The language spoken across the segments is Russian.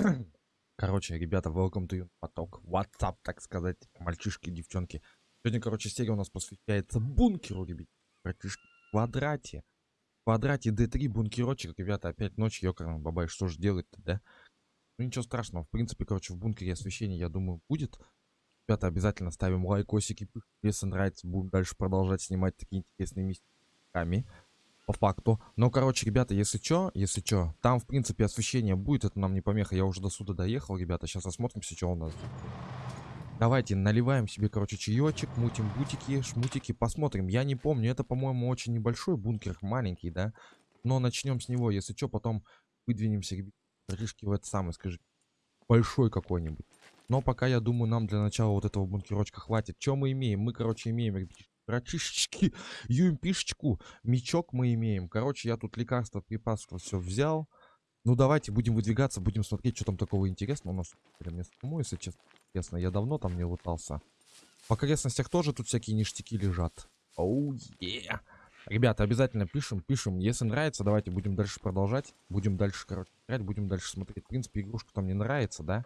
Короче, ребята, welcome to поток. WhatsApp, так сказать, мальчишки, девчонки. Сегодня, короче, серия у нас посвящается бункеру, ребят. Братишки, квадрате. Квадрате D3 бункерочек, ребята, опять ночь, ёкарный бабай, что же делать-то, да? Ну ничего страшного, в принципе, короче, в бункере освещение, я думаю, будет. Ребята, обязательно ставим лайкосики, если нравится, будем дальше продолжать снимать такие интересные местами по факту. Но, короче, ребята, если чё, если чё, там, в принципе, освещение будет, это нам не помеха. Я уже до суда доехал, ребята. Сейчас осмотримся, что у нас. Давайте наливаем себе, короче, чаечек, мутим бутики, шмутики, посмотрим. Я не помню, это, по-моему, очень небольшой бункер, маленький, да? Но начнем с него, если что, потом выдвинемся, ребятишки, в это самое, скажи, большой какой-нибудь. Но пока, я думаю, нам для начала вот этого бункерочка хватит. Что мы имеем? Мы, короче, имеем, ребятишки, Братишечки, юмпишечку, мечок мы имеем. Короче, я тут лекарство, припасство все взял. Ну, давайте будем выдвигаться, будем смотреть, что там такого интересного у нас. Мне самому, если честно, я давно там не лутался. В окрестностях тоже тут всякие ништяки лежат. Оу, oh, yeah. Ребята, обязательно пишем, пишем. Если нравится, давайте будем дальше продолжать. Будем дальше, короче, играть, будем дальше смотреть. В принципе, игрушка там не нравится, да?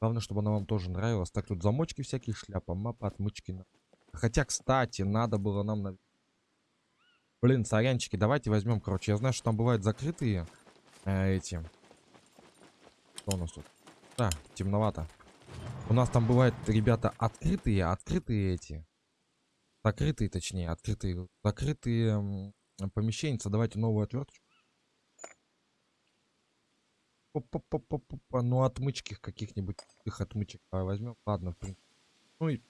Главное, чтобы она вам тоже нравилась. Так, тут замочки всякие, шляпа, мапа, отмычки. Хотя, кстати, надо было нам... На... Блин, сорянчики, давайте возьмем, короче. Я знаю, что там бывают закрытые э, эти... Что у нас тут? Да, темновато. У нас там бывают, ребята, открытые, открытые эти. Закрытые, точнее, открытые. Закрытые помещения. Давайте новую отверточку. Ну, отмычки каких-нибудь. Их отмычек возьмем. Ладно, в принципе. Ну и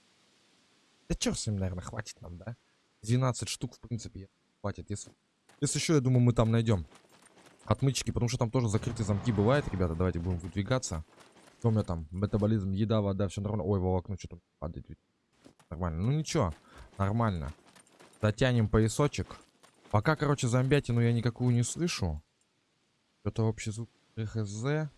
да черт с ним, наверное, хватит нам, да? 12 штук, в принципе, хватит. Если, если еще, я думаю, мы там найдем отмычки, потому что там тоже закрытые замки бывают, ребята. Давайте будем выдвигаться. Что у меня там? Метаболизм, еда, вода, все нормально. Ой, волокно что-то падает. Нормально. Ну ничего, нормально. Дотянем поясочек. Пока, короче, зомбятину я никакую не слышу. Это общий звук РХЗ.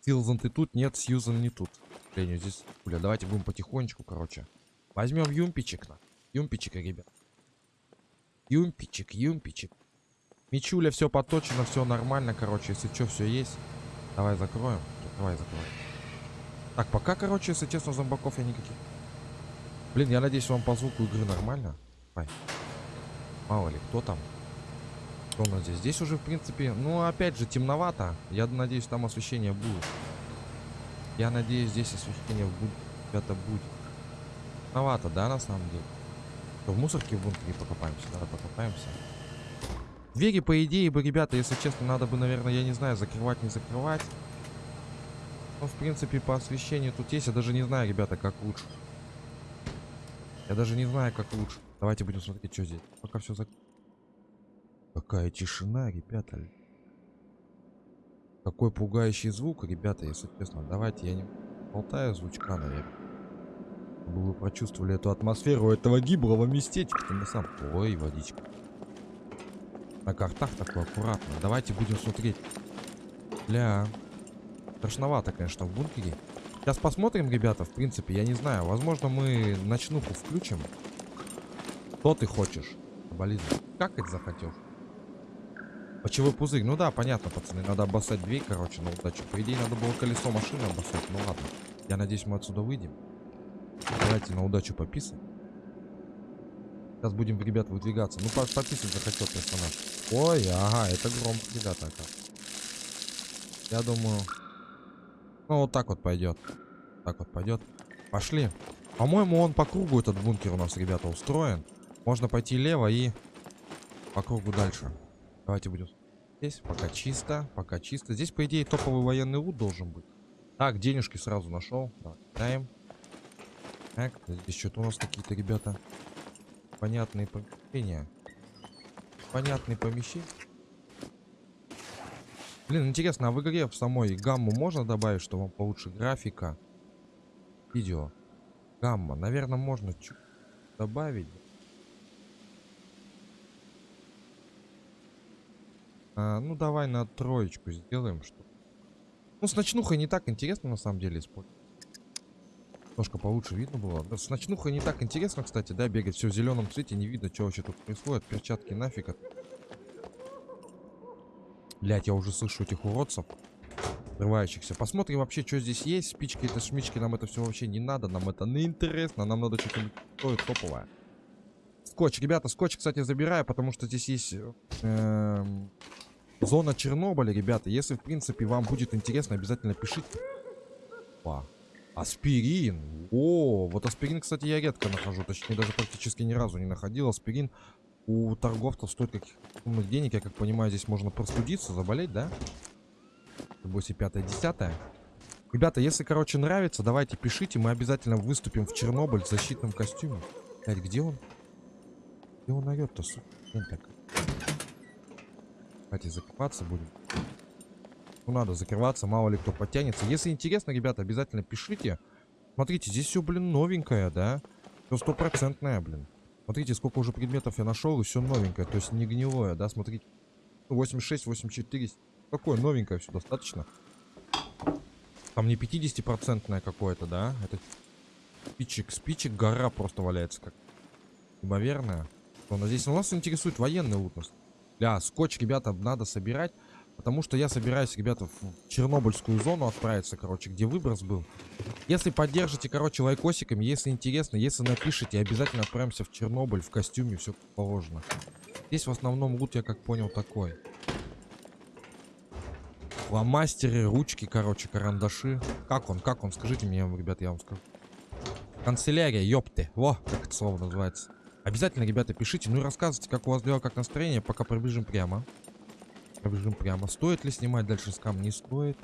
Силзан ты тут? Нет, Сьюзан не тут. К здесь... Бля, давайте будем потихонечку, короче. Возьмем юмпичек. На. Юмпичика, ребят. Юмпичек, юмпичек. Мичуля, все поточено, все нормально, короче. Если что, все есть. Давай закроем. Давай закроем. Так, пока, короче, если честно, зомбаков я никаких. Блин, я надеюсь, вам по звуку игры нормально. Давай. Мало ли, кто там? Что у нас здесь? Здесь уже, в принципе, ну, опять же, темновато. Я надеюсь, там освещение будет. Я надеюсь, здесь освещение будет. Это будет. Красновато, да, на самом деле? То в мусорке в бункере покопаемся. Давай покопаемся. Двери, по идее бы, ребята, если честно, надо бы, наверное, я не знаю, закрывать, не закрывать. Ну, в принципе, по освещению тут есть. Я даже не знаю, ребята, как лучше. Я даже не знаю, как лучше. Давайте будем смотреть, что здесь. Пока все зак... Какая тишина, ребята. Какой пугающий звук, ребята, если честно. Давайте я не болтаю звучка, наверное чтобы вы прочувствовали эту атмосферу этого гиблого местечка. На сам... Ой, водичка. На картах такой аккуратно. Давайте будем смотреть. Бля. Страшновато, конечно, в бункере. Сейчас посмотрим, ребята, в принципе, я не знаю. Возможно, мы ночнуху включим. Что ты хочешь? Болит. Как это захотел? Почевой пузырь. Ну да, понятно, пацаны. Надо обоссать дверь, короче, на удачу. По идее, надо было колесо машины обоссать. Ну ладно. Я надеюсь, мы отсюда выйдем. Давайте на удачу пописаем. Сейчас будем, ребят, выдвигаться. Ну, пописать захотел персонаж. Ой, ага, это громко, ребята. Я думаю... Ну, вот так вот пойдет. Так вот пойдет. Пошли. По-моему, он по кругу, этот бункер у нас, ребята, устроен. Можно пойти лево и по кругу дальше. Давайте будем здесь. Пока чисто, пока чисто. Здесь, по идее, топовый военный лут должен быть. Так, денежки сразу нашел. Давай, так, здесь что-то у нас какие-то, ребята, понятные помещения. Понятные помещения. Блин, интересно, а в игре в самой гамму можно добавить, что вам получше графика? Видео. Гамма. Наверное, можно чуть добавить. А, ну, давай на троечку сделаем. Что... Ну, с ночнухой не так интересно, на самом деле, использовать. Немножко получше видно было. С ночнухой не так интересно, кстати, да, бегать все в зеленом цвете, не видно, что вообще тут происходит. Перчатки нафиг. Блять, я уже слышу этих уродцев. Взрывающихся. Посмотрим вообще, что здесь есть. Спички, это шмички, нам это все вообще не надо. Нам это не интересно. Нам надо что-то топовое. Скотч. Ребята, скотч, кстати, забираю, потому что здесь есть эм, зона Чернобыля, ребята. Если, в принципе, вам будет интересно, обязательно пишите. Опа. Аспирин. О, вот аспирин, кстати, я редко нахожу. Точнее, даже практически ни разу не находил. Аспирин у торговцев стоит каких умных денег. Я как понимаю, здесь можно простудиться, заболеть, да? 8, 5, 10. Ребята, если, короче, нравится, давайте пишите. Мы обязательно выступим в Чернобыль в защитном костюме. Блядь, где он? Где он орет-то, сука? так. Давайте закрываться будем. Ну, надо закрываться, мало ли кто подтянется. Если интересно, ребята, обязательно пишите. Смотрите, здесь все, блин, новенькое, да? Все стопроцентное, блин. Смотрите, сколько уже предметов я нашел, и все новенькое. То есть не гнилое, да? Смотрите. 86, 84. Какое новенькое все достаточно. Там не 50-процентное какое-то, да? Это спичек, спичек, гора просто валяется как неимоверная. У здесь? Ну, нас интересует военный лут. Бля, скотч, ребята, надо собирать. Потому что я собираюсь, ребята, в Чернобыльскую зону отправиться, короче, где выброс был. Если поддержите, короче, лайкосиками, если интересно, если напишите, обязательно отправимся в Чернобыль в костюме, все положено. Здесь в основном лут, я как понял, такой. Фломастеры, ручки, короче, карандаши. Как он, как он, скажите мне, ребята, я вам скажу. Канцелярия, ёпты. Во, как это слово называется. Обязательно, ребята, пишите, ну и рассказывайте, как у вас дела, как настроение, пока пробежим прямо. Пробежим прямо. Стоит ли снимать дальше скам? Не стоит.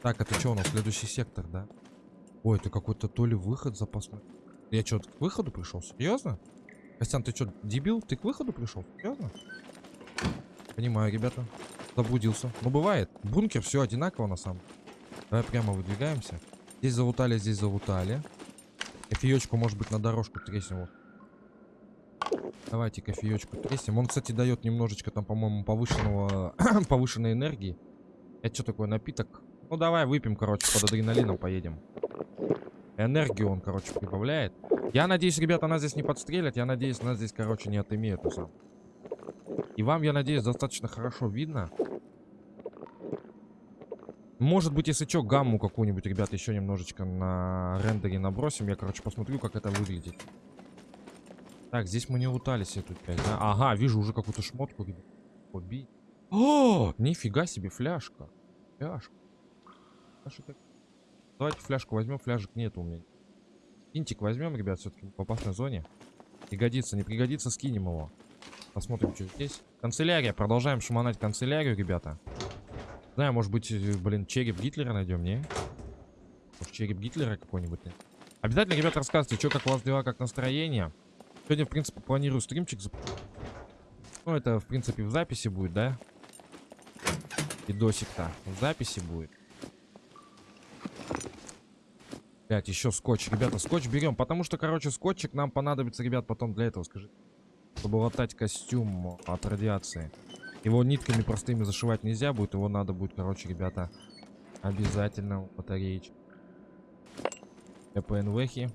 Так, это что у нас? Следующий сектор, да? Ой, это какой-то то ли выход запасной. Я что, к выходу пришел? Серьезно? Костян, ты что, дебил? Ты к выходу пришел? Серьезно? Понимаю, ребята. Заблудился. Ну, бывает. Бункер все одинаково на самом Давай прямо выдвигаемся. Здесь залутали, здесь залутали. Кофеечку, может быть, на дорожку треснем. Давайте кофеечку тресим. Он, кстати, дает немножечко там, по-моему, повышенного повышенной энергии. Это что такое, напиток? Ну, давай выпьем, короче, под адреналином поедем. Энергию он, короче, прибавляет. Я надеюсь, ребята, нас здесь не подстрелят. Я надеюсь, нас здесь, короче, не отымеют. Сам. И вам, я надеюсь, достаточно хорошо видно. Может быть, если что, гамму какую-нибудь, ребята, еще немножечко на рендере набросим. Я, короче, посмотрю, как это выглядит. Так, здесь мы не лутались эту часть, да? Ага, вижу уже какую-то шмотку. Убить. О, нифига себе, фляжка. Фляжка. Фляжка. Давайте фляжку возьмем, фляжек нет у меня. Интик возьмем, ребят, все-таки в опасной зоне. Пригодится, не пригодится, скинем его. Посмотрим, что здесь. Канцелярия, продолжаем шуманать канцелярию, ребята. Знаю, может быть, э, блин, череп Гитлера найдем, не? Может, череп Гитлера какой-нибудь? Обязательно, ребята, рассказывайте, что, как у вас дела, как настроение. Сегодня, в принципе, планирую стримчик. Ну, это, в принципе, в записи будет, да? Видосик-то в записи будет. Блять, еще скотч. Ребята, скотч берем. Потому что, короче, скотчик нам понадобится, ребят, потом для этого, скажи. Чтобы латать костюм от радиации. Его нитками простыми зашивать нельзя будет. Его надо будет, короче, ребята, обязательно батареечки. ПНВхи.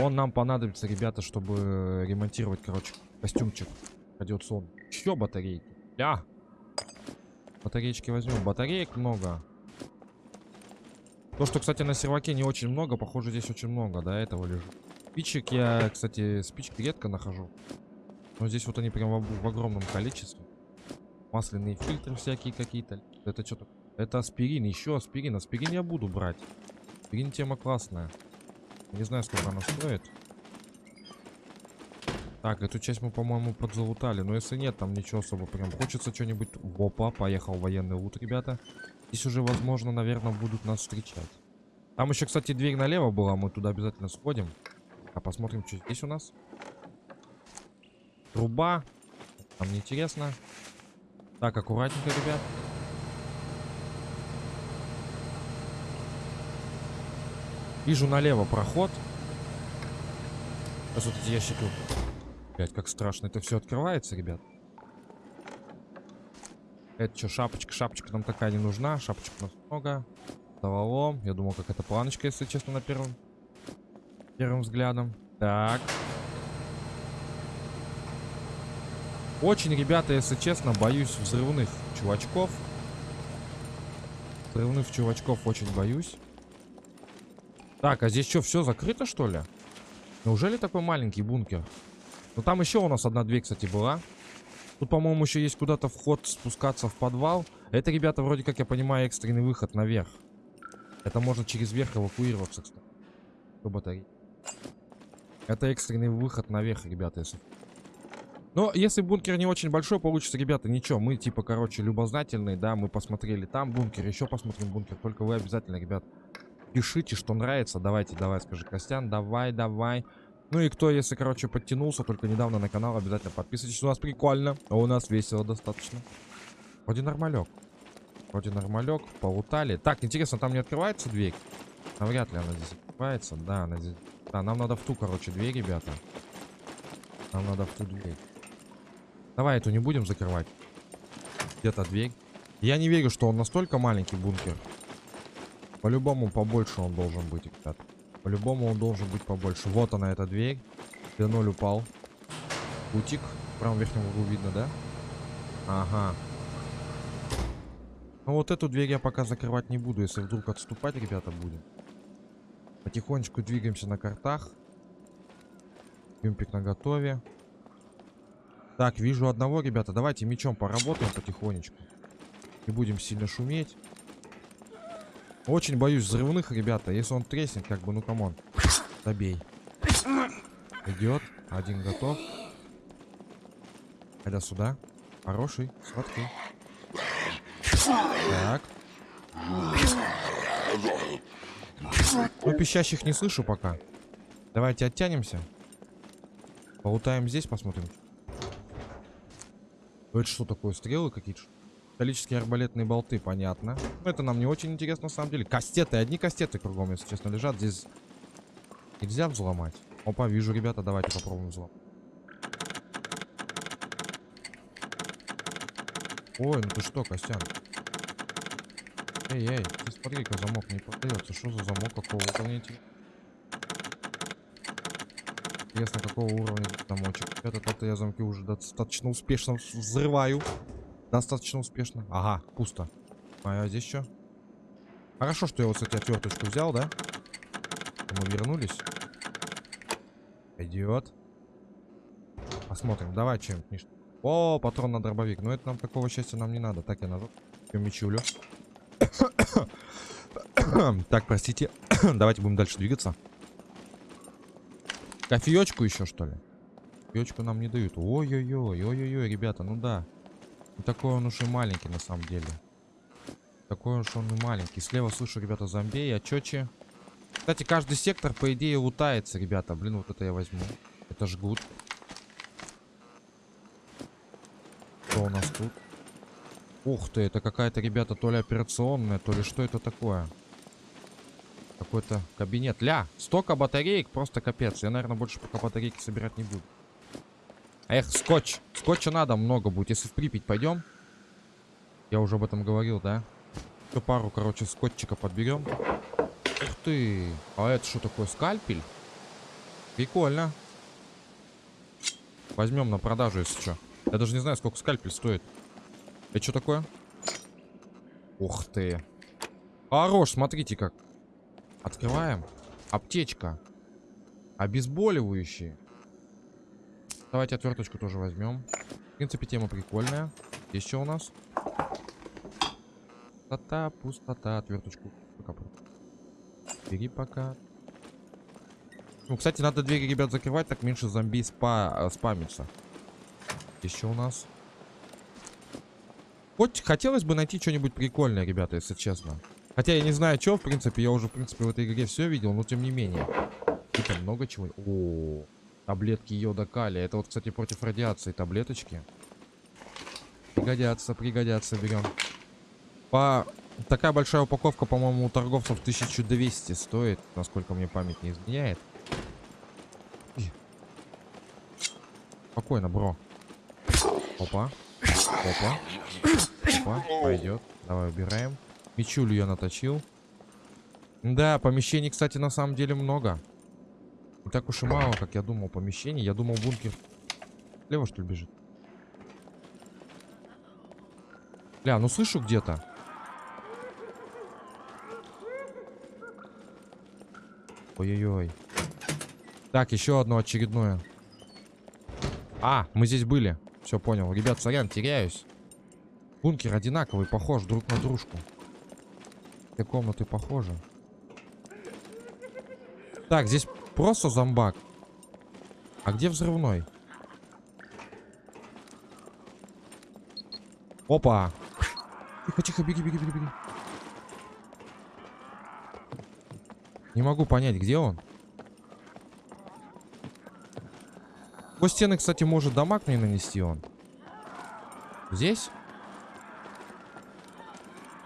Он нам понадобится, ребята, чтобы ремонтировать, короче, костюмчик радиационный. Еще батарейки. Ля! Батареечки возьмем. Батареек много. То, что, кстати, на серваке не очень много, похоже, здесь очень много, да, этого лежит. Спичек я, кстати, спички редко нахожу. Но здесь вот они прям в, в огромном количестве. Масляные фильтры всякие какие-то. Это что-то... Это аспирин, еще аспирин. Аспирин я буду брать. Аспирин тема классная. Не знаю, сколько она стоит. Так, эту часть мы, по-моему, подзалутали. Но если нет, там ничего особо прям. Хочется что-нибудь... Опа, поехал военный лут, ребята. Здесь уже, возможно, наверное, будут нас встречать. Там еще, кстати, дверь налево была. Мы туда обязательно сходим. А посмотрим, что здесь у нас. Труба. Нам неинтересно. Так, аккуратненько, ребят. Вижу налево проход. Сейчас вот эти ящики... Блять, как страшно. Это все открывается, ребят. Это что, шапочка? Шапочка нам такая не нужна. Шапочек у нас много. Завалом. Я думал, как это планочка, если честно, на первом... Первым взглядом. Так. Очень, ребята, если честно, боюсь взрывных чувачков. Взрывных чувачков очень боюсь. Так, а здесь что, все закрыто, что ли? Неужели такой маленький бункер? Ну, там еще у нас одна дверь, кстати, была. Тут, по-моему, еще есть куда-то вход спускаться в подвал. Это, ребята, вроде как я понимаю, экстренный выход наверх. Это можно через верх эвакуироваться, кстати. Батареи. Это экстренный выход наверх, ребята, если... Но если бункер не очень большой получится, ребята, ничего. Мы, типа, короче, любознательные, да, мы посмотрели там бункер, еще посмотрим бункер. Только вы обязательно, ребят, пишите, что нравится. Давайте, давай, скажи, Костян, давай, давай. Ну и кто, если, короче, подтянулся только недавно на канал, обязательно подписывайтесь. У нас прикольно, а у нас весело достаточно. Вроде нормалек. Вроде нормалек, полутали. Так, интересно, там не открывается дверь? Навряд ли она здесь открывается. Да, она здесь... Да, нам надо в ту, короче, дверь, ребята. Нам надо в ту дверь. Давай эту не будем закрывать. Где-то дверь. Я не верю, что он настолько маленький бункер. По-любому побольше он должен быть, ребят. По-любому он должен быть побольше. Вот она, эта дверь. Д0 упал. Утик. В правом верхнем углу видно, да? Ага. Ну вот эту дверь я пока закрывать не буду, если вдруг отступать, ребята, будем. Потихонечку двигаемся на картах. Юмпик на готове. Так, вижу одного, ребята. Давайте мечом поработаем потихонечку. Не будем сильно шуметь. Очень боюсь взрывных, ребята. Если он треснет, как бы, ну come on. Добей. Идет. Один готов. Айда сюда. Хороший. Сладкий. Так. Ну, пищащих не слышу пока. Давайте оттянемся. Полутаем здесь, посмотрим. Это что такое? Стрелы какие-то? Металлические арбалетные болты, понятно. Но это нам не очень интересно, на самом деле. Кастеты, одни кастеты кругом, если честно, лежат. Здесь нельзя взломать. Опа, вижу, ребята, давайте попробуем взломать. Ой, ну ты что, Костян? Эй, эй, ты смотри-ка, замок не поддается. Что за замок? Какого уровня? Интересно, какого уровня замочек. Ребята, я замки уже достаточно успешно взрываю. Достаточно успешно. Ага, пусто. А здесь что? Хорошо, что я вот, кстати, отверточку взял, да? Мы вернулись. Идет. Посмотрим. Давай чем-нибудь. О, патрон на дробовик. Но это нам такого счастья нам не надо. Так, я назад. Мечулю. так, простите. Давайте будем дальше двигаться. Кофеечку еще, что ли? Кофеечку нам не дают. Ой-ой-ой, ой-ой-ой, ребята, ну да. Не такой он уж и маленький, на самом деле. Такой уж он и маленький. Слева слышу, ребята, зомби, а чечи. Кстати, каждый сектор, по идее, лутается, ребята. Блин, вот это я возьму. Это жгут. Что у нас тут? Ух ты, это какая-то, ребята, то ли операционная, то ли что это такое? Какой-то кабинет. Ля, столько батареек, просто капец. Я, наверное, больше пока батарейки собирать не буду. Эх, скотч. Скотча надо много будет. Если в Припять пойдем. Я уже об этом говорил, да? Еще пару, короче, скотчика подберем. Ух ты. А это что такое? Скальпель? Прикольно. Возьмем на продажу, если что. Я даже не знаю, сколько скальпель стоит. Это что такое? Ух ты. Хорош, смотрите как. Открываем. Аптечка. Обезболивающие. Давайте отверточку тоже возьмем. В принципе, тема прикольная. Есть что у нас? Пустота, пустота. Отверточку. Пока. Бери пока. Ну, кстати, надо двери, ребят, закрывать, так меньше зомби спа э, спамится. Еще у нас. Хоть хотелось бы найти что-нибудь прикольное, ребята, если честно. Хотя я не знаю, что, в принципе, я уже, в принципе, в этой игре все видел, но тем не менее. Типа много чего. О, -о, -о. Таблетки йода калия. Это вот, кстати, против радиации таблеточки. Пригодятся, пригодятся, берем. По... Такая большая упаковка, по-моему, у торговцев 1200 стоит, насколько мне память не изменяет. Спокойно, бро. Опа. Опа. Опа. Пойдет. Давай убираем. Мечулю я наточил. Да, помещений, кстати, на самом деле много. Не так уж и мало, как я думал, помещений. Я думал, бункер... Лево, что ли, бежит? Бля, ну слышу где-то. Ой-ой-ой. Так, еще одно очередное. А, мы здесь были. Все понял. Ребят, сорян, теряюсь. Бункер одинаковый, похож друг на дружку. Все комнаты похожи. Так, здесь просто зомбак. А где взрывной? Опа! Тихо, тихо, беги, беги, беги, беги. Не могу понять, где он. По стены, кстати, может дамаг мне нанести он. Здесь?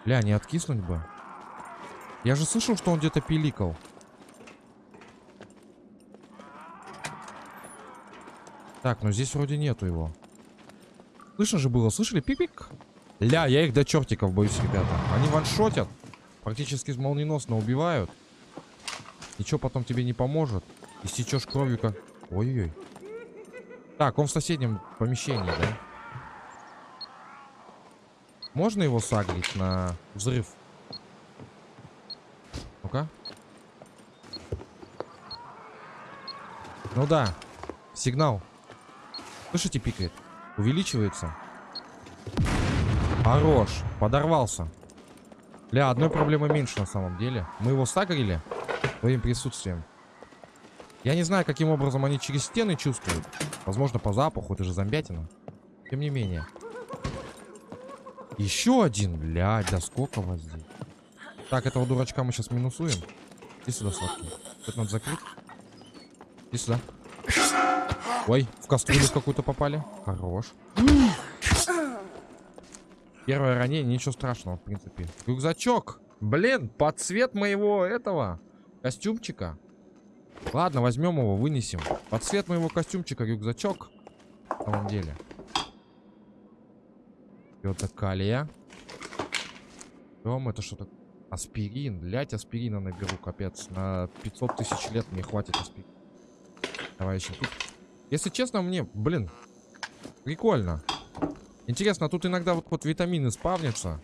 Бля, не откиснуть бы. Я же слышал, что он где-то пиликал. Так, ну здесь вроде нету его. Слышно же было, слышали? Пик-пик. Ля, я их до чертиков боюсь, ребята. Они ваншотят. Практически молниеносно убивают. Ничего потом тебе не поможет. И стечешь кровью как... Ой-ой-ой. Так, он в соседнем помещении, да? Можно его сагрить на взрыв? Ну-ка. Ну да. Сигнал. Слышите, пикает? Увеличивается. Хорош. Подорвался. Бля, одной проблемы меньше на самом деле. Мы его сагрили своим присутствием. Я не знаю, каким образом они через стены чувствуют. Возможно, по запаху, это же зомбятина. Тем не менее. Еще один, блядь, да сколько вас здесь? Так, этого дурачка мы сейчас минусуем. Иди сюда, сладкий. Это надо закрыть. Иди сюда. Ой, в кастрюлю какую-то попали. Хорош. Первое ранение, ничего страшного, в принципе. Рюкзачок. Блин, под цвет моего этого костюмчика. Ладно, возьмем его, вынесем. Под цвет моего костюмчика рюкзачок. На самом деле. Это калия. Дом, это что-то... Аспирин. Блять, аспирина наберу, капец. На 500 тысяч лет мне хватит аспирин. Давай еще тут. Если честно, мне, блин, прикольно. Интересно, тут иногда вот, вот витамины спавнятся.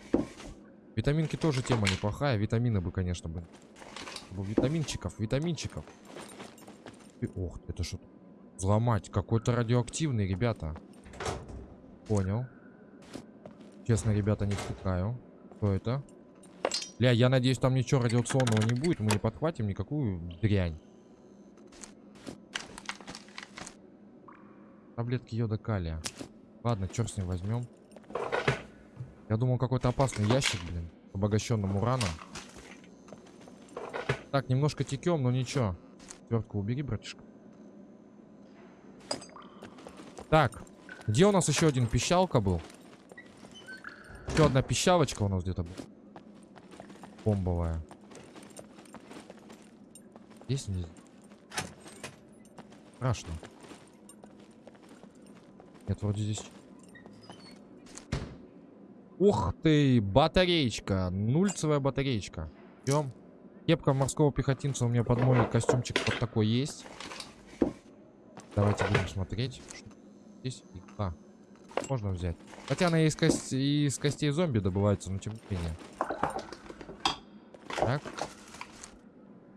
Витаминки тоже тема неплохая. Витамины бы, конечно, бы. Витаминчиков, витаминчиков. И, ох, это что? Взломать. Какой-то радиоактивный, ребята. Понял. Честно, ребята, не втыкаю. Что это? Бля, я надеюсь, там ничего радиационного не будет. Мы не подхватим никакую дрянь. Таблетки йода калия. Ладно, черт с ним возьмем. Я думал, какой-то опасный ящик, блин. Обогащенным ураном. Так, немножко текем, но ничего. Свертку убери, братишка. Так. Где у нас еще один пищалка был? Еще одна пищалочка у нас где-то была. Бомбовая. Здесь? Страшно. Нет, вроде здесь... Ух ты, батареечка. Нульцевая батареечка. Идем. Кепка морского пехотинца у меня под мой костюмчик вот такой есть. Давайте будем смотреть. Здесь игла. Можно взять. Хотя она из, кость... из костей зомби добывается, но тем не менее. Так.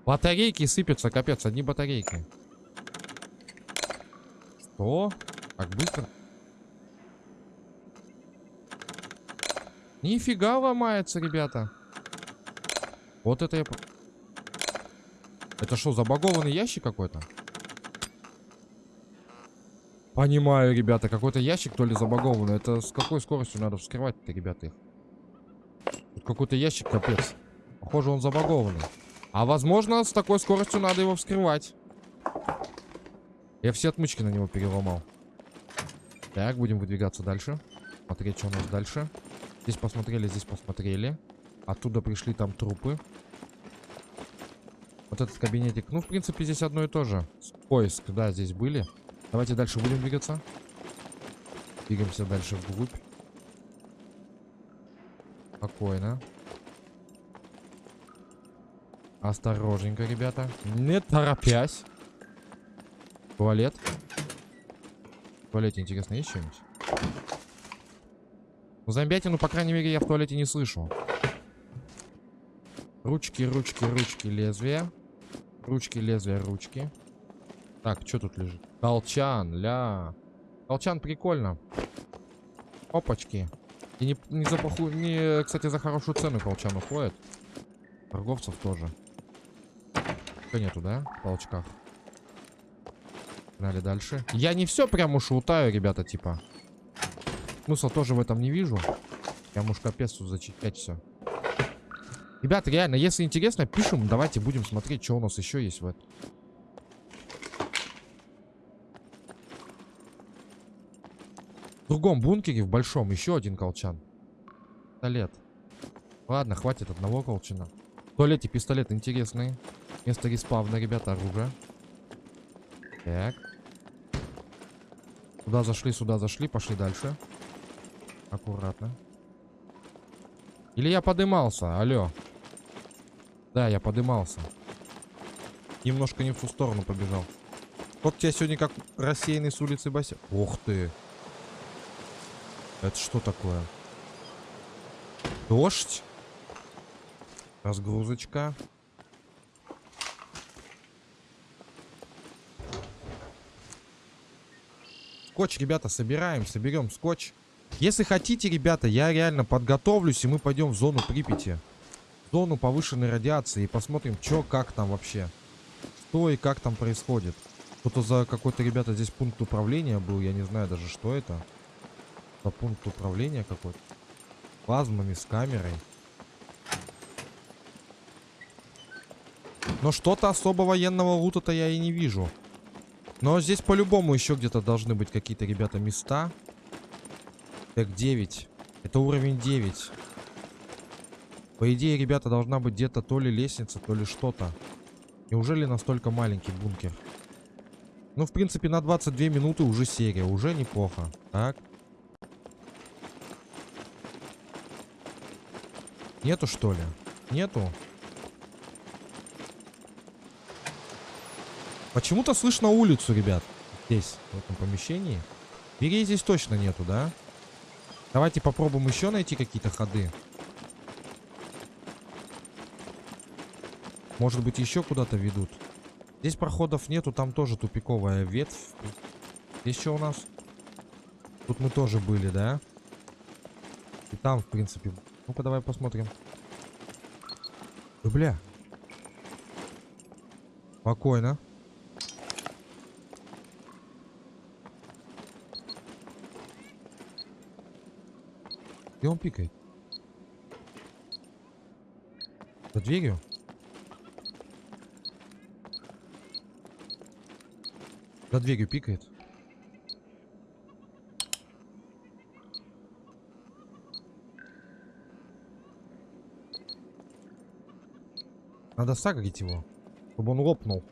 Батарейки сыпятся, капец, одни батарейки. Что? Как быстро? Нифига ломается, ребята. Вот это я... Это что, забагованный ящик какой-то? Понимаю, ребята, какой-то ящик то ли забагованный. Это с какой скоростью надо вскрывать-то, ребята? Какой-то ящик, капец. Похоже, он забагованный. А возможно, с такой скоростью надо его вскрывать. Я все отмычки на него переломал. Так, будем выдвигаться дальше. Смотреть, что у нас дальше. Здесь посмотрели, здесь посмотрели. Оттуда пришли там трупы. Вот этот кабинетик. Ну, в принципе, здесь одно и то же. Поиск, да, здесь были. Давайте дальше будем двигаться. Двигаемся дальше вглубь. Спокойно. Осторожненько, ребята. Не торопясь. Туалет. В туалете, интересно, есть что-нибудь? Ну, зомбятину, по крайней мере, я в туалете не слышу. Ручки, ручки, ручки, лезвия. Ручки, лезвия, ручки. Так, что тут лежит? Колчан, ля. Колчан прикольно. Опачки. И не, не за плохую, не, кстати, за хорошую цену колчан уходит. Торговцев тоже. Что нету, да? В толчках. Погнали дальше. Я не все прям уж утаю, ребята, типа. Смысла тоже в этом не вижу. Прям уж капец тут зачитать все. Ребята, реально, если интересно, пишем. Давайте будем смотреть, что у нас еще есть в этом. В другом бункере, в большом, еще один колчан. Пистолет. Ладно, хватит одного колчана. В туалете пистолет интересный. Место респавна, ребята, оружие. Так. Сюда зашли, сюда зашли, пошли дальше. Аккуратно. Или я подымался, алло. Да, я подымался. Немножко не в ту сторону побежал. Вот тебя сегодня как рассеянный с улицы Бася. Ух ты. Это что такое? Дождь? Разгрузочка. Скотч, ребята, собираем, соберем скотч. Если хотите, ребята, я реально подготовлюсь, и мы пойдем в зону Припяти. В зону повышенной радиации и посмотрим, что, как там вообще. Что и как там происходит. Кто-то за какой-то, ребята, здесь пункт управления был, я не знаю даже, что это. За пункт управления какой-то. Плазмами, с камерой. Но что-то особо военного лута-то я и не вижу. Но здесь по-любому еще где-то должны быть какие-то, ребята, места. Так, 9. Это уровень 9. По идее, ребята, должна быть где-то то ли лестница, то ли что-то. Неужели настолько маленький бункер? Ну, в принципе, на 22 минуты уже серия. Уже неплохо. Так. Нету, что ли? Нету? Почему-то слышно улицу, ребят. Здесь, в этом помещении. Дверей здесь точно нету, да? Давайте попробуем еще найти какие-то ходы. Может быть, еще куда-то ведут. Здесь проходов нету, там тоже тупиковая ветвь. Здесь что у нас? Тут мы тоже были, да? И там, в принципе. Ну-ка, давай посмотрим. Ой, бля. Спокойно. Где он пикает? За дверью? За дверью пикает. Надо сагрить его, чтобы он лопнул.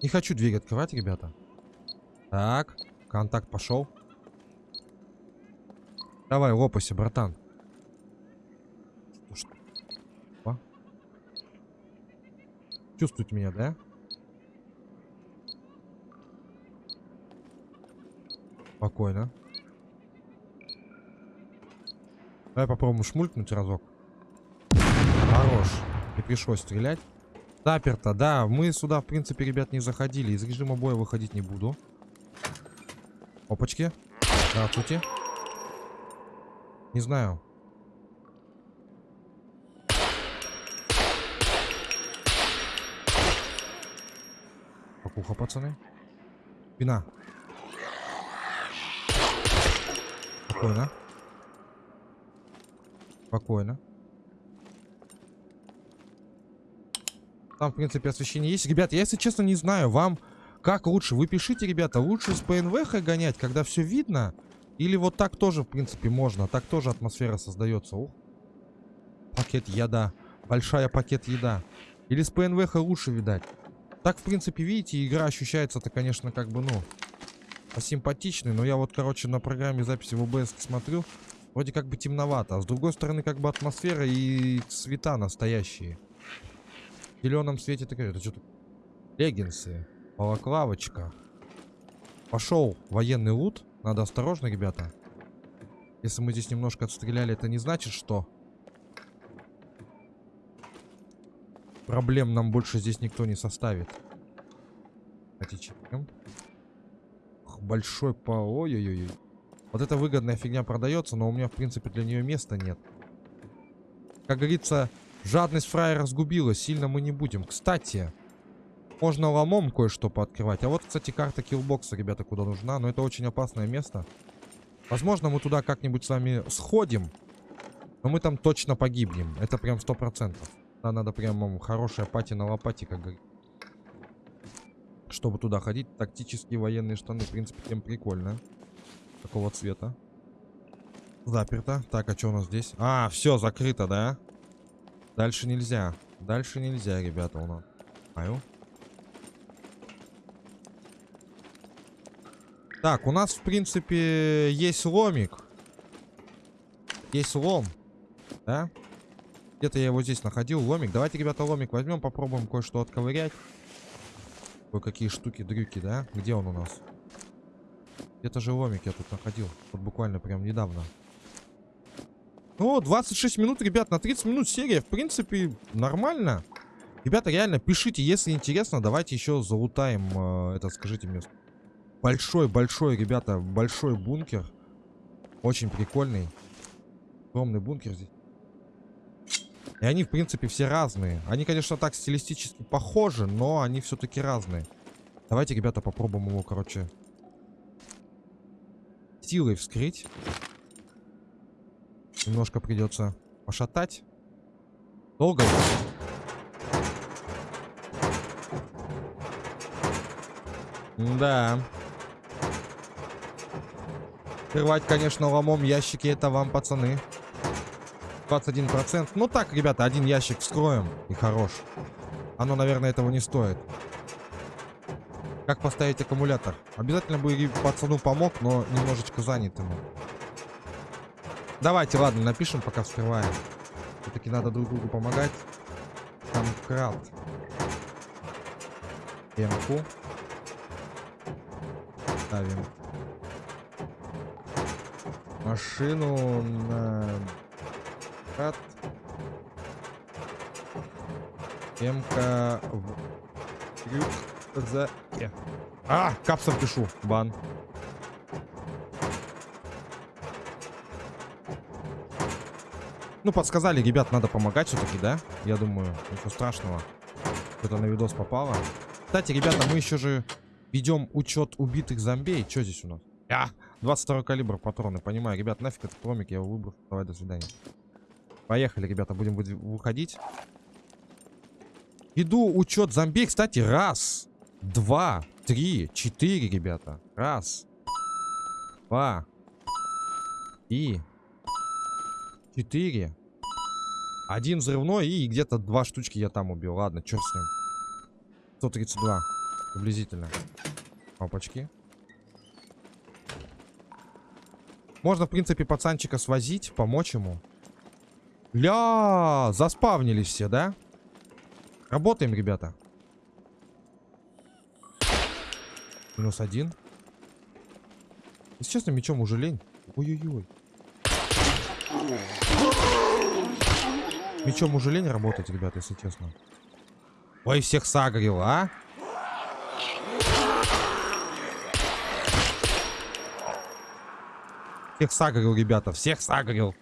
Не хочу дверь открывать, ребята. Так, контакт пошел. Давай, лопайся, братан. Что? Чувствуете меня, да? Спокойно. Давай попробуем шмулькнуть разок. Хорош. Не пришлось стрелять. Заперто, да. Мы сюда, в принципе, ребят, не заходили. Из режима боя выходить не буду. Опачки. Здравствуйте. Не знаю. Покуха, пацаны. Спина. Спокойно. Спокойно. Там, в принципе, освещение есть. Ребят, я, если честно, не знаю, вам как лучше. Вы пишите, ребята, лучше с ПНВХ гонять, когда все видно. Или вот так тоже, в принципе, можно. Так тоже атмосфера создается. Ух. Пакет еда. Большая пакет еда. Или с ПНВХ лучше, видать. Так, в принципе, видите, игра ощущается-то, конечно, как бы, ну, посимпатичный. Но я вот, короче, на программе записи в ОБС смотрю. Вроде как бы темновато. А с другой стороны, как бы атмосфера и цвета настоящие. В зеленом свете такая... Это что-то... Леггинсы. Балаклавочка. Пошел военный лут. Надо осторожно, ребята. Если мы здесь немножко отстреляли, это не значит, что... Проблем нам больше здесь никто не составит. Хотите, Большой по... Ой-ой-ой. Вот эта выгодная фигня продается, но у меня, в принципе, для нее места нет. Как говорится, жадность фраера разгубила. Сильно мы не будем. Кстати, можно ломом кое-что пооткрывать. А вот, кстати, карта киллбокса, ребята, куда нужна. Но это очень опасное место. Возможно, мы туда как-нибудь с вами сходим. Но мы там точно погибнем. Это прям сто процентов. Надо прям хорошая пати на лопате, как говорится. Чтобы туда ходить. Тактические военные штаны, в принципе, тем прикольно. Какого цвета? Заперто. Так, а что у нас здесь? А, все, закрыто, да? Дальше нельзя. Дальше нельзя, ребята, у нас. Аю. Так, у нас, в принципе, есть ломик. Есть лом. Да? Где-то я его здесь находил, ломик. Давайте, ребята, ломик возьмем, попробуем кое-что отковырять. Кое-какие штуки-дрюки, да? Где он у нас? Где-то же ломик я тут находил. Вот буквально прям недавно. Ну, 26 минут, ребят, на 30 минут серия. В принципе, нормально. Ребята, реально, пишите, если интересно, давайте еще залутаем э, это, скажите мне. Большой-большой, ребята, большой бункер. Очень прикольный. Огромный бункер здесь. И они, в принципе, все разные. Они, конечно, так стилистически похожи, но они все-таки разные. Давайте, ребята, попробуем его, короче, силой вскрыть. Немножко придется пошатать. Долго? Да. Открывать, конечно, ломом ящики это вам, пацаны. 21%. Ну так, ребята, один ящик вскроем и хорош. Оно, наверное, этого не стоит. Как поставить аккумулятор? Обязательно бы пацану помог, но немножечко занят ему. Давайте, ладно, напишем, пока вскрываем. Все-таки надо друг другу помогать. Там крат. Эмку. Ставим. Машину на крат. Эмка в крюк за... А, капсом пишу. Бан. Ну, подсказали, ребят, надо помогать все-таки, да? Я думаю, ничего страшного. Что-то на видос попало. Кстати, ребята, мы еще же ведем учет убитых зомбей. Что здесь у нас? А, 22 калибр патроны. Понимаю, ребят, нафиг этот промик, я его выбрал. Давай, до свидания. Поехали, ребята, будем выходить. Иду учет зомбей. Кстати, раз, два, три, четыре, ребята. Раз, два, и Четыре. Один взрывной и где-то два штучки я там убил. Ладно, черт с ним. 132. Приблизительно. Опачки. Можно, в принципе, пацанчика свозить, помочь ему. Ля, заспавнились все, да? Работаем, ребята. Минус один. Если честно, мечом уже лень. Ой-ой-ой. Мечом уже лень работать, ребята, если честно. Ой, всех сагрил, а? Всех сагрил, ребята, всех сагрил.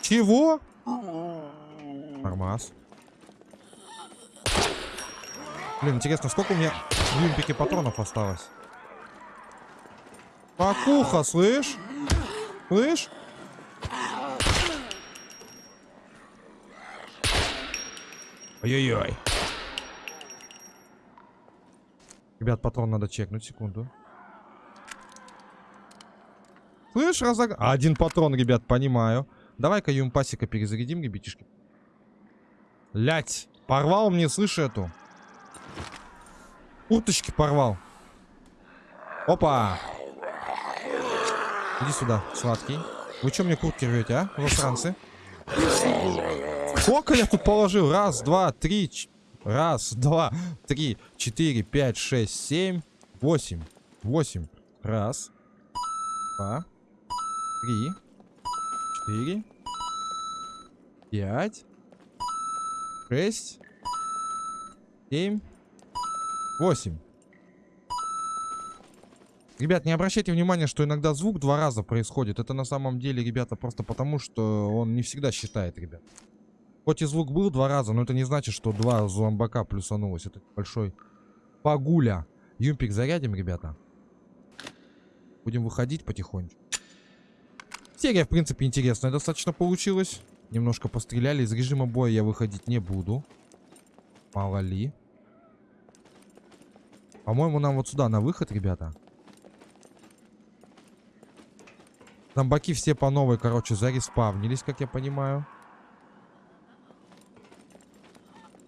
Чего? Нормас. Блин, интересно, сколько у меня в импике патронов осталось? Покуха, слышь? Слышь? Ой-ой-ой. Ребят, патрон надо чекнуть, секунду. Слышь, разог... Один патрон, ребят, понимаю. Давай-ка юмпасика перезарядим, ребятишки. Лять, порвал мне, слышь, эту. Курточки порвал. Опа. Иди сюда, сладкий. Вы что мне куртки рвете, а, иностранцы? Сколько я тут положил? Раз, два, три. Раз, два, три, четыре, пять, шесть, семь, восемь. Восемь. Раз, два, три, четыре, Пять. Шесть. Семь. Восемь. Ребят, не обращайте внимания, что иногда звук два раза происходит. Это на самом деле, ребята, просто потому, что он не всегда считает, ребят. Хоть и звук был два раза, но это не значит, что два зомбака плюсанулось. Это большой погуля. Юмпик зарядим, ребята. Будем выходить потихоньку. Серия, в принципе, интересная достаточно получилась. Немножко постреляли. Из режима боя я выходить не буду. Мало ли. По-моему, нам вот сюда на выход, ребята. Зомбаки все по новой, короче, зареспавнились, как я понимаю.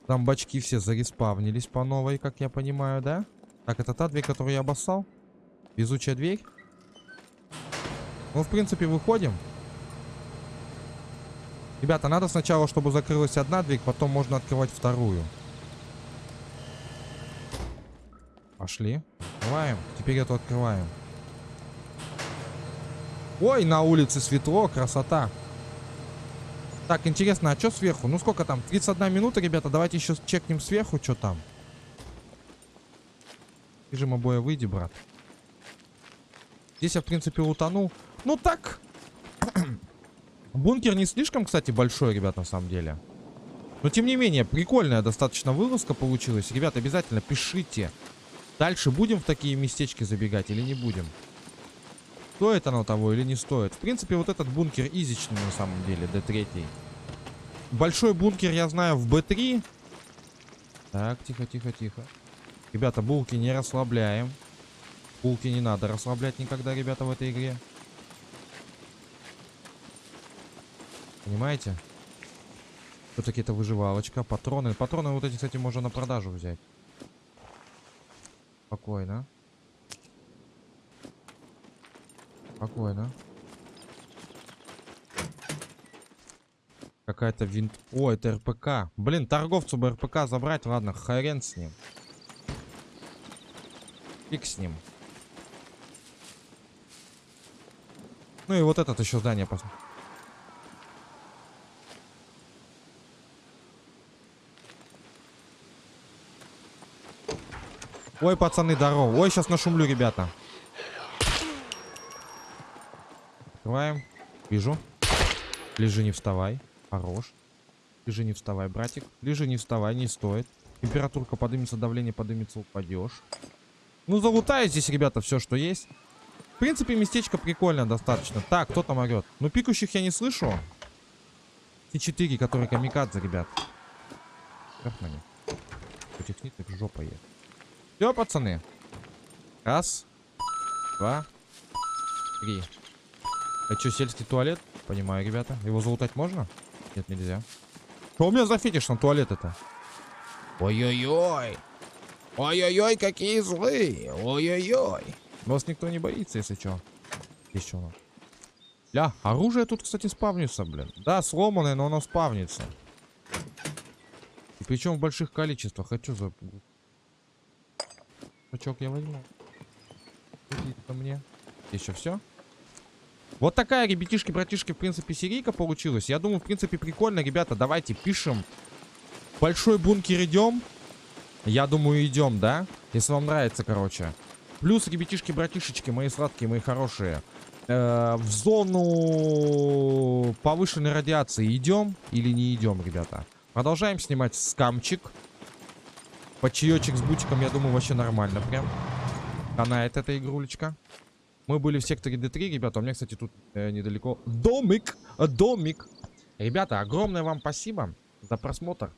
Зомбачки все зареспавнились по новой, как я понимаю, да? Так, это та дверь, которую я обоссал? Везучая дверь? Ну, в принципе, выходим. Ребята, надо сначала, чтобы закрылась одна дверь, потом можно открывать вторую. Пошли. Открываем. Теперь эту открываем. Ой, на улице светло, красота. Так, интересно, а что сверху? Ну сколько там? 31 минута, ребята. Давайте еще чекнем сверху, что там. Режим обоя выйди, брат. Здесь я, в принципе, утонул. Ну так. Бункер не слишком, кстати, большой, ребят, на самом деле. Но, тем не менее, прикольная достаточно вылазка получилась. Ребят, обязательно пишите. Дальше будем в такие местечки забегать или не будем? Стоит оно того или не стоит? В принципе, вот этот бункер изичный на самом деле, D3. Большой бункер я знаю в B3. Так, тихо, тихо, тихо. Ребята, булки не расслабляем. Булки не надо расслаблять никогда, ребята, в этой игре. Понимаете? Все-таки это выживалочка. Патроны. Патроны вот эти, кстати, можно на продажу взять. Спокойно. Спокойно. Какая-то винт... О, это РПК. Блин, торговцу бы РПК забрать. Ладно, хрен с ним. Фиг с ним. Ну и вот этот еще здание посмотрим. Ой, пацаны, здорово. Ой, сейчас нашумлю, ребята. Открываем. Вижу. Лежи, не вставай. Хорош. Лежи, не вставай, братик. Лежи, не вставай, не стоит. Температурка поднимется, давление поднимется, упадешь. Ну, залутаю здесь, ребята, все, что есть. В принципе, местечко прикольно достаточно. Так, кто там орет? Ну, пикущих я не слышу. Те четыре, которые камикадзе, ребят. Как на них? Этих ниток жопа есть. Все, пацаны. Раз. Два. Три. Это что, сельский туалет? Понимаю, ребята. Его залутать можно? Нет, нельзя. Что у меня за фетиш на туалет это? Ой-ой-ой. Ой-ой-ой, какие злые. Ой-ой-ой. Вас никто не боится, если что. Что у? Ля, оружие тут, кстати, спавнится, блин. Да, сломанное, но оно спавнится. И причем в больших количествах. Хочу за... Пачок я возьму. Иди мне. Еще все? Вот такая, ребятишки, братишки, в принципе, серийка получилась. Я думаю, в принципе, прикольно, ребята. Давайте пишем. Большой бункер идем. Я думаю, идем, да? Если вам нравится, короче. Плюс, ребятишки, братишечки, мои сладкие, мои хорошие. Э, в зону повышенной радиации идем или не идем, ребята? Продолжаем снимать скамчик. Почаечек с бутиком, я думаю, вообще нормально прям. Канает эта игрулечка. Мы были в секторе D3, ребята. У меня, кстати, тут э, недалеко домик. Домик. Ребята, огромное вам спасибо за просмотр.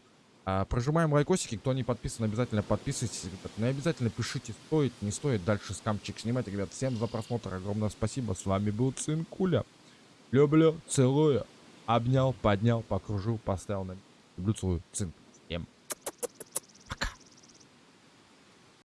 А, прожимаем лайкосики. Кто не подписан, обязательно подписывайтесь. Ребят. И обязательно пишите, стоит, не стоит дальше скамчик снимать. Ребят, всем за просмотр. Огромное спасибо. С вами был Цинкуля. Люблю, целую. Обнял, поднял, покружил, поставил на... Люблю, целую. Цинк.